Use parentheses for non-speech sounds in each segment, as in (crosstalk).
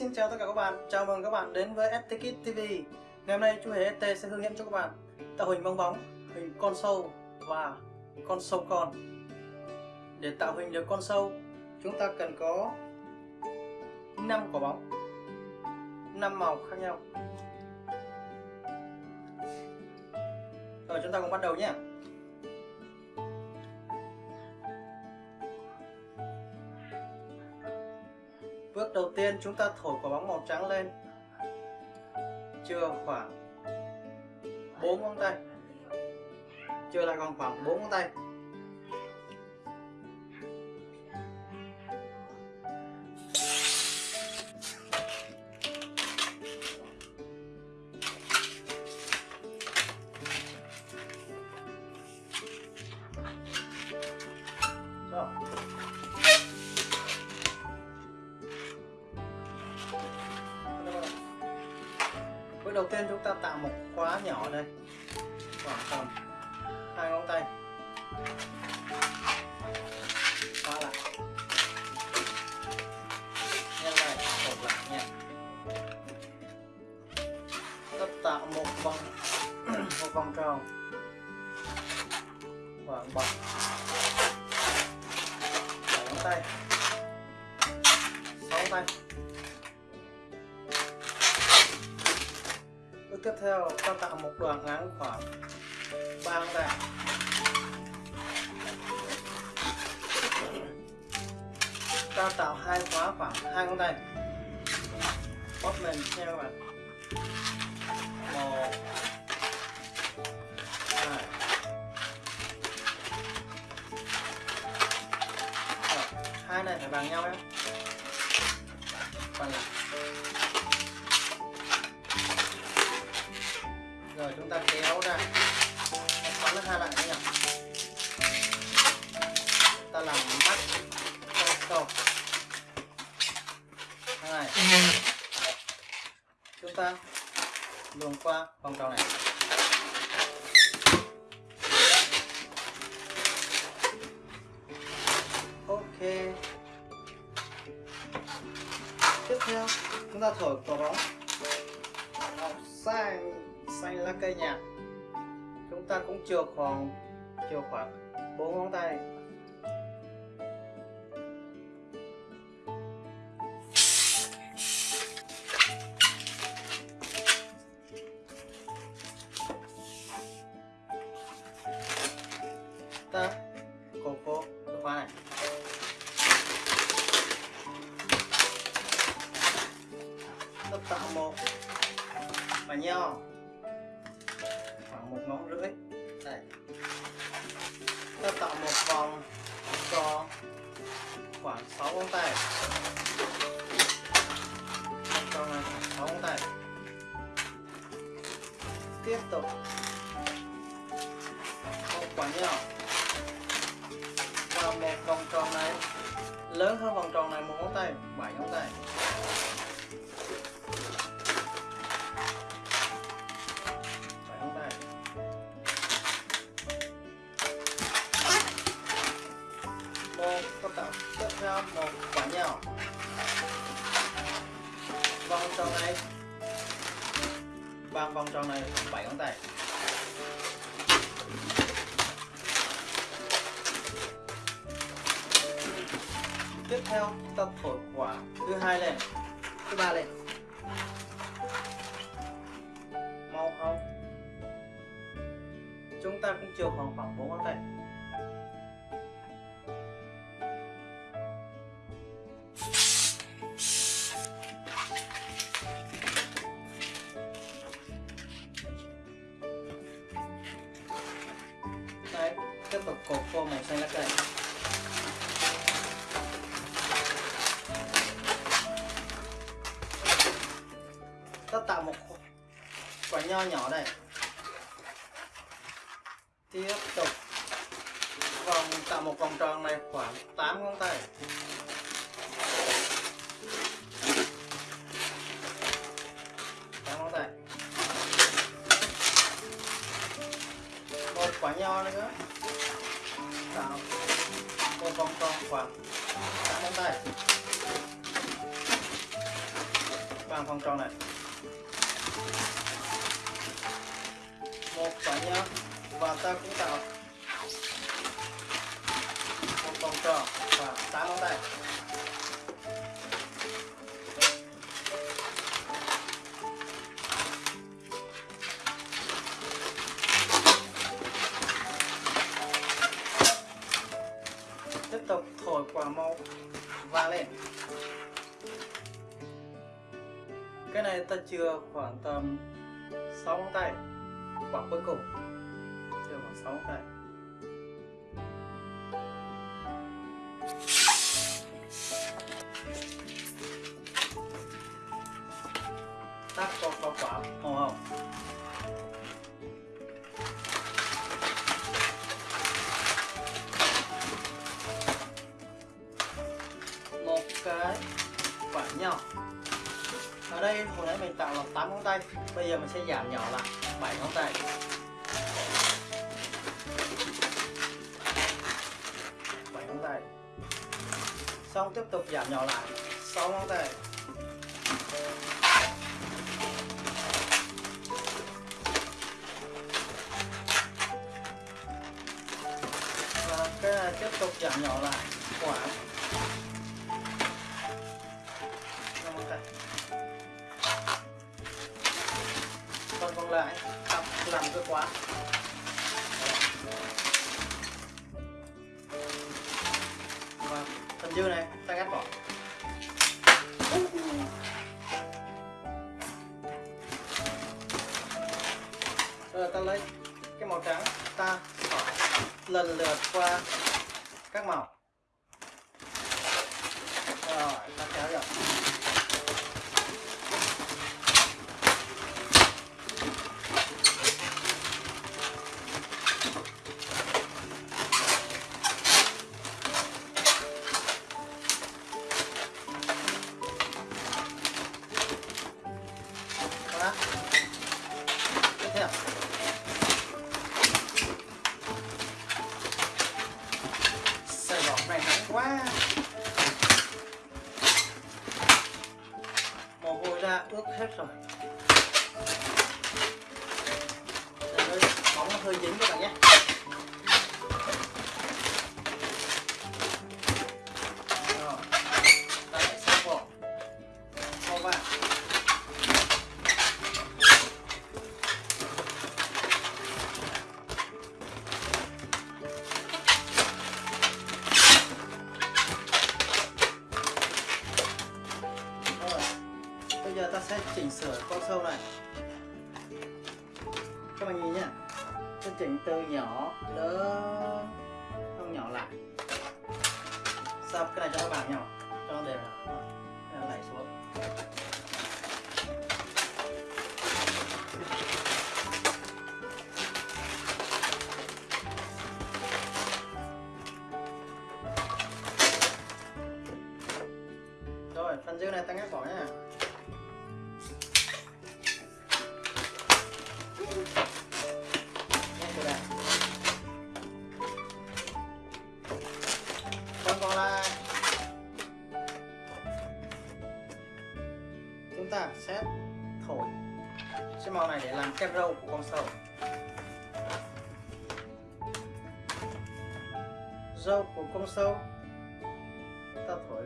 xin chào tất cả các bạn, chào mừng các bạn đến với ST TV Ngày hôm nay chú Hề ST sẽ hướng dẫn cho các bạn tạo hình bong bóng, hình con sâu và con sâu con. Để tạo hình được con sâu, chúng ta cần có 5 quả bóng 5 màu khác nhau. Rồi chúng ta cùng bắt đầu nhé. Đầu tiên chúng ta thổi quả bóng màu trắng lên. Chưa khoảng 4 ngón tay. Chưa lại còn khoảng 4 ngón tay. Đầu tiên chúng ta tạo một khóa nhỏ đây khoảng tầm hai ngón tay. Khóa lại. Nhân này hộp lại nha ta tạo một vòng (clears throat) một vòng tròn. Khoảng bảy. Bảy ngón tay. Sáu ngón tay. Tiếp theo, ta tạo một đoạn ngắn khoảng 3 ngón tay ta tạo hai khóa khoảng hai ngón tay bóp mềm theo các bạn một, hai. Hai này phải bằng nhau nhé. Bằng lại. Rồi, chúng ta kéo ra. Xoắn nó hai lại nhỉ. Ta làm mắt câu này. Chúng ta luồn qua vòng tròn này. Ok. Tiếp theo, chúng ta thổi quả bóng. Sang xanh lá cây nhạt. Chúng ta cũng chừa khoảng chừa khoảng bốn ngón tay. 또 một quả nhỏ. Và một vòng tròn này. Lớn hơn vòng tròn này một ngón tay, bảy ngón tay. Tiếp theo một quả nhỏ. Vòng tròn này bằng vòng tròn này, bảy ngón tay. Tiếp theo ta thổi quả thứ hai lên, thứ ba lên. Mau không? Chúng ta cũng chưa khoảng khoảng bốn ngón tay. Nho nhỏ này. Tiếp tục. Vòng, tạo một vòng tròn này, khoảng 8 ngón tay. Ngón tay. Một quả nho nữa. Tạo một vòng tròn khoảng 8 ngón tay. Bằng vòng tròn này. Cái này ta chưa khoảng tầm 6 ngón tay quả cuối cùng. Chưa khoảng 6 ngón tay. Tắt có có quả màu hồng một cái quả nhỏ ở đây, hồi nãy mình tạo là 8 ngón tay, bây giờ mình sẽ giảm nhỏ lại 7 ngón tay. Bảy ngón tay. Xong, tiếp tục giảm nhỏ lại 6 ngón tay. Và cái này tiếp tục giảm nhỏ lại khoảng làm cái quá. Quá. Sẽ chỉnh sửa con sâu này. Các bạn nhìn nhá. Sẽ chỉnh từ nhỏ lớn Không nhỏ lại. Sao cái này cho các bạn nhau? Cho nó đều đẩy xuống. Rồi, phần dư này ta ngắt bỏ nhé kem râu của con sâu Râu của con sâu Ta thổi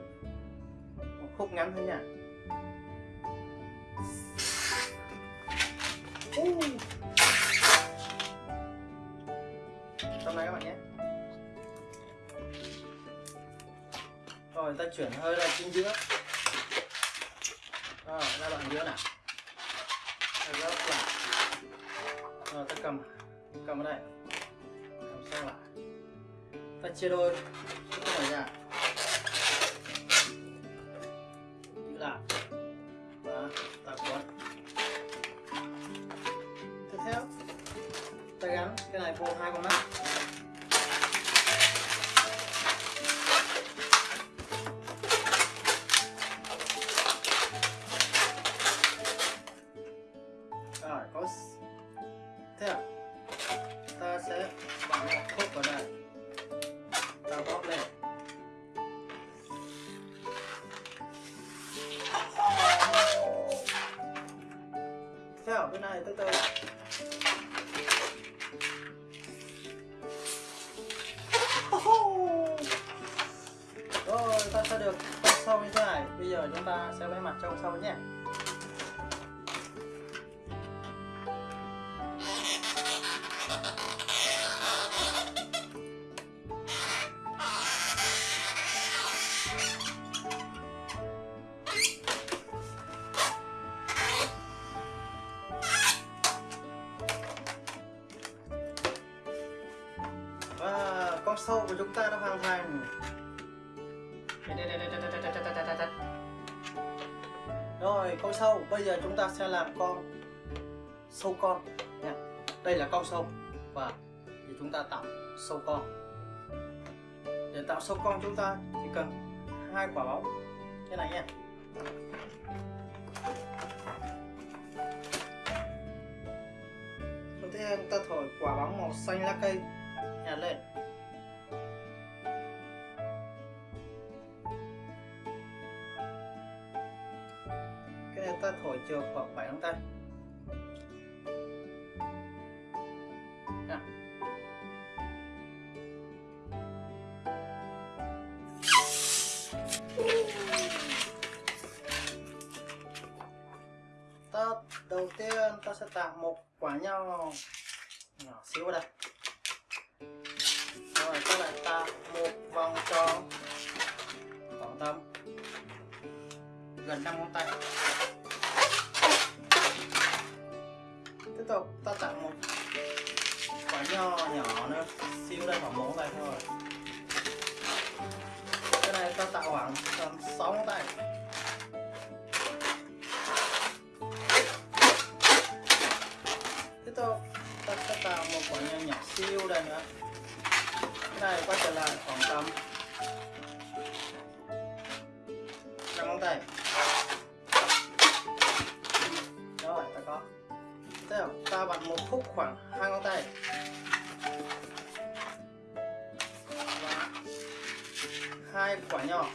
một khúc ngắn thôi nha. Uh. Này các bạn nhé. Rồi, ta chuyển hơi ra chính giữa. Rồi, ra đoạn giữa nào. Cầm. Cầm ở đây. Cầm sang lại. Ta chia đôi. Cái này ra giữ lại và ta cuốn. Tiếp theo, ta gắn cái này vô hai con mắt. Rồi, có s- theo ta sẽ bằng sâu của chúng ta đã hoàn thành rồi con sâu. Bây giờ chúng ta sẽ làm con sâu con. Nha. Đây là con sâu. Và thì chúng ta tạo sâu con. Để tạo sâu con chúng ta chỉ cần hai quả bóng. Thế này nha. Đầu tiên ta thổi quả bóng màu xanh lá cây. Nhặt lên ta thổi chiều khoảng 7 ngón tay ta đầu tiên ta sẽ tạo một quả nho nhỏ xíu đây. Rồi ta lại tạo một vòng tròn khoảng tầm gần 5 ngón tay. Tiếp tục, ta tặng một quả nho nhỏ nữa xíu đây khoảng một ngón tay thôi. Cái này ta tạo khoảng tầm sáu ngón tay. Tiếp tục, ta sẽ tạo một quả nho nhỏ siêu đây nữa. Cái này quay trở lại khoảng tầm ta vặn một khúc khoảng hai ngón tay. Và hai quả nhỏ.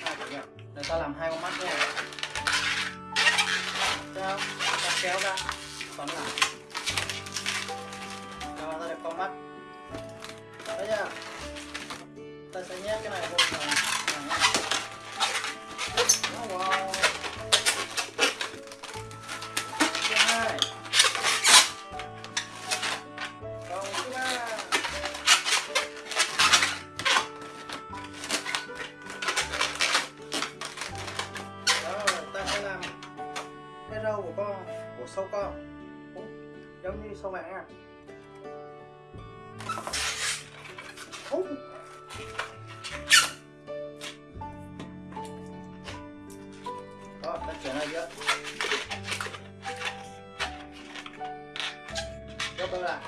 Hai quả nho để ta làm hai con mắt nha. Ta kéo ra. Xoắn lại. Giống như sau mạng nha à? Ú. Đó, ta chuyển này chưa Gấp đôi lại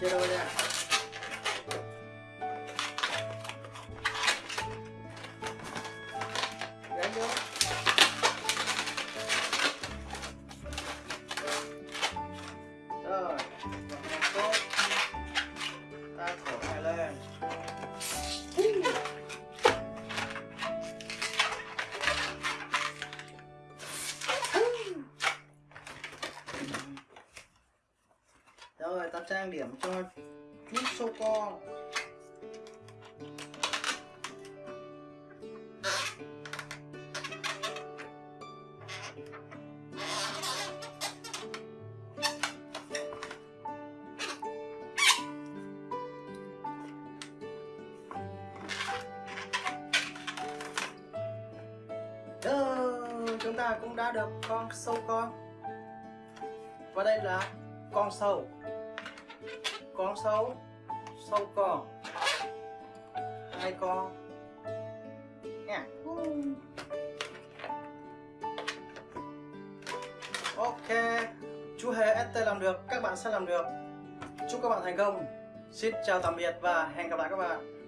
Chia đôi nha ta cũng đã được con sâu con. Và đây là con sâu. Con sâu Sâu con. Hai con. Nha. Ok. Chú Hề ST làm được, các bạn sẽ làm được. Chúc các bạn thành công. Xin chào tạm biệt và hẹn gặp lại các bạn.